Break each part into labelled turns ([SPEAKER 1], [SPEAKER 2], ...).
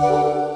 [SPEAKER 1] Música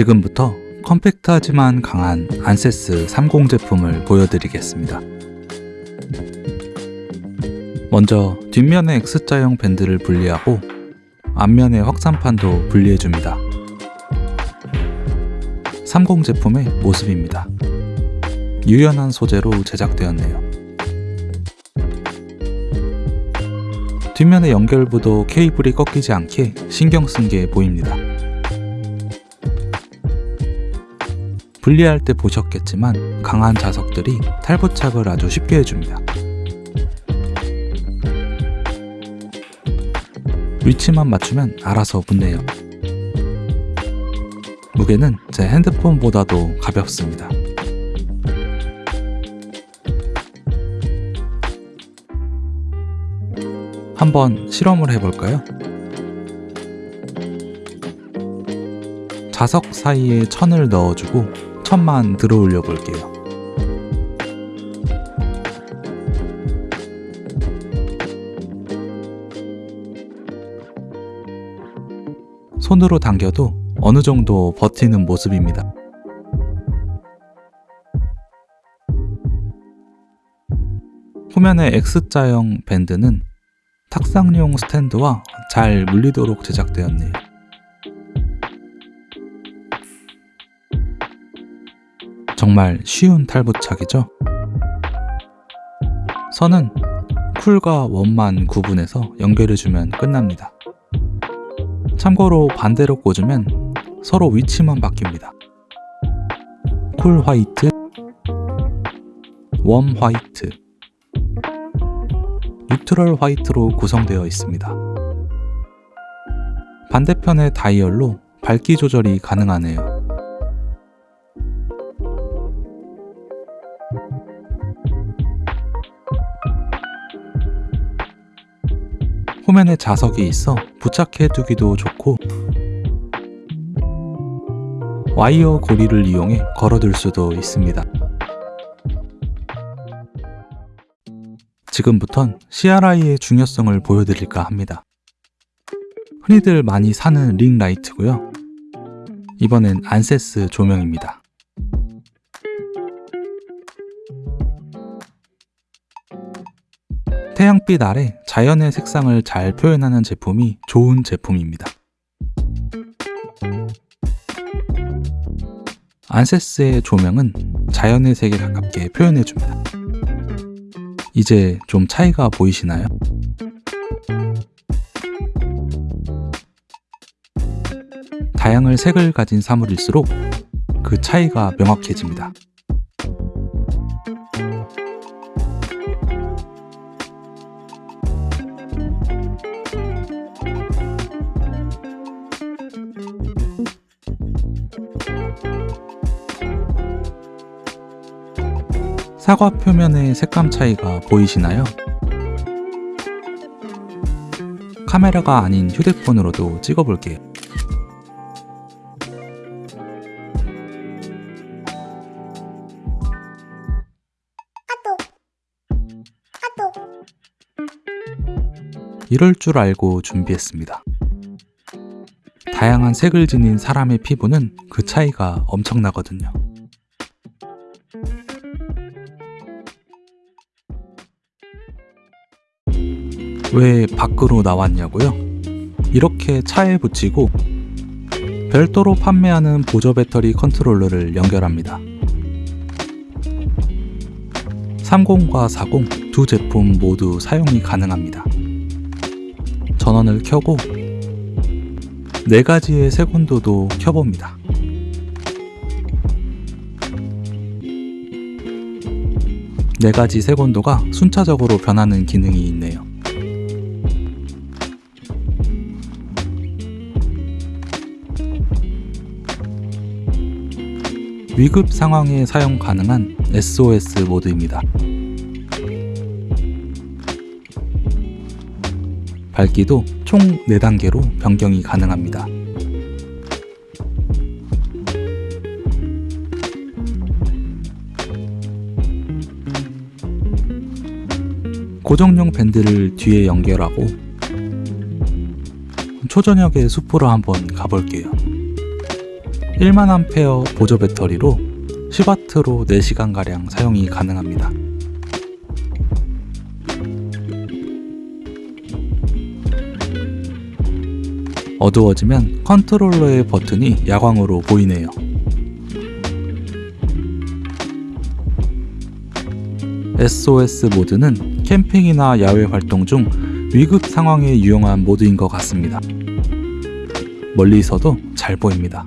[SPEAKER 1] 지금부터 컴팩트하지만 강한 안세스 30 제품을 보여드리겠습니다. 먼저 뒷면의 X자형 밴드를 분리하고 앞면의 확산판도 분리해줍니다. 30 제품의 모습입니다. 유연한 소재로 제작되었네요. 뒷면의 연결부도 케이블이 꺾이지 않게 신경 쓴 게 보입니다. 분리할 때 보셨겠지만 강한 자석들이 탈부착을 아주 쉽게 해줍니다. 위치만 맞추면 알아서 붙네요. 무게는 제 핸드폰보다도 가볍습니다. 한번 실험을 해볼까요? 자석 사이에 천을 넣어주고 천만 들어 올려 볼게요. 손으로 당겨도 어느 정도 버티는 모습입니다. 후면의 X자형 밴드는 탁상용 스탠드와 잘 물리도록 제작되었네요. 정말 쉬운 탈부착이죠? 선은 cool과 warm만 구분해서 연결해주면 끝납니다. 참고로 반대로 꽂으면 서로 위치만 바뀝니다. cool white, warm white, 뉴트럴 화이트로 구성되어 있습니다. 반대편의 다이얼로 밝기 조절이 가능하네요. 후면에 자석이 있어 부착해 두기도 좋고 와이어 고리를 이용해 걸어둘 수도 있습니다. 지금부턴 CRI의 중요성을 보여드릴까 합니다. 흔히들 많이 사는 링 라이트고요. 이번엔 안세스 조명입니다. 태양빛 아래 자연의 색상을 잘 표현하는 제품이 좋은 제품입니다. 안세스의 조명은 자연의 색에 가깝게 표현해줍니다. 이제 좀 차이가 보이시나요? 다양한 색을 가진 사물일수록 그 차이가 명확해집니다. 사과 표면의 색감 차이가 보이시나요? 카메라가 아닌 휴대폰으로도 찍어볼게요. 이럴 줄 알고 준비했습니다. 다양한 색을 지닌 사람의 피부는 그 차이가 엄청나거든요. 왜 밖으로 나왔냐고요? 이렇게 차에 붙이고 별도로 판매하는 보조 배터리 컨트롤러를 연결합니다. 30과 40 두 제품 모두 사용이 가능합니다. 전원을 켜고 4가지의 색온도도 켜봅니다. 4가지 색온도가 순차적으로 변하는 기능이 있네요. 위급 상황에 사용 가능한 SOS 모드입니다. 밝기도 총 4단계로 변경이 가능합니다. 고정용 밴드를 뒤에 연결하고 초저녁에 숲으로 한번 가볼게요. 1만암페어 보조 배터리로 10W로 4시간가량 사용이 가능합니다. 어두워지면 컨트롤러의 버튼이 야광으로 보이네요. SOS 모드는 캠핑이나 야외 활동 중 위급 상황에 유용한 모드인 것 같습니다. 멀리서도 잘 보입니다.